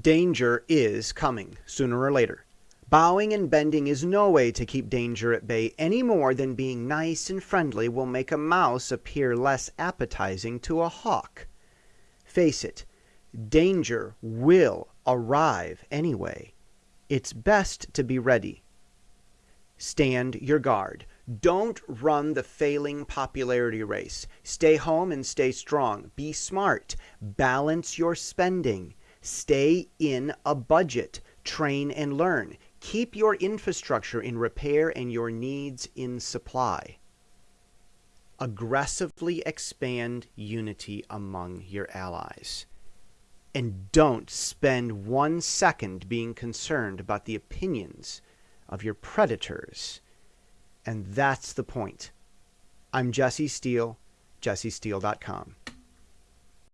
Danger is coming, sooner or later. Bowing and bending is no way to keep danger at bay any more than being nice and friendly will make a mouse appear less appetizing to a hawk. Face it, danger will arrive anyway. It's best to be ready. Stand your guard. Don't run the failing popularity race. Stay home and stay strong. Be smart. Balance your spending. Stay in a budget. Train and learn. Keep your infrastructure in repair and your needs in supply. Aggressively expand unity among your allies. And don't spend one second being concerned about the opinions of your predators. And that's the point. I'm Jesse Steele, jessesteele.com.